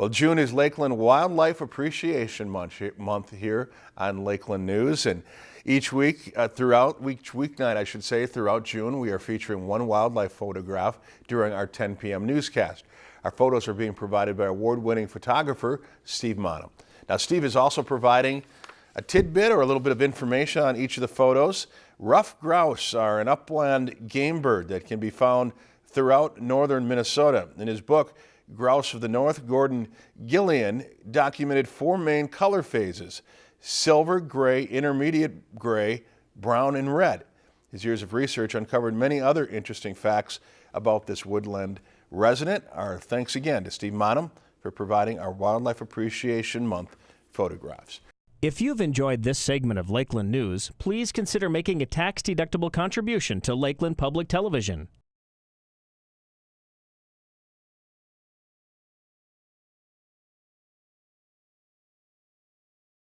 Well, June is Lakeland Wildlife Appreciation Month here on Lakeland News. And each week, uh, throughout, week, weeknight, I should say, throughout June, we are featuring one wildlife photograph during our 10 p.m. newscast. Our photos are being provided by award-winning photographer Steve Maanum. Now, Steve is also providing a tidbit or a little bit of information on each of the photos. Ruffed grouse are an upland game bird that can be found throughout northern Minnesota. In his book, Grouse of the North, Gordon Gullion documented four main color phases, silver, gray, intermediate gray, brown, and red. His years of research uncovered many other interesting facts about this woodland resident. Our thanks again to Steve Maanum for providing our Wildlife Appreciation Month photographs. If you've enjoyed this segment of Lakeland News, please consider making a tax-deductible contribution to Lakeland Public Television.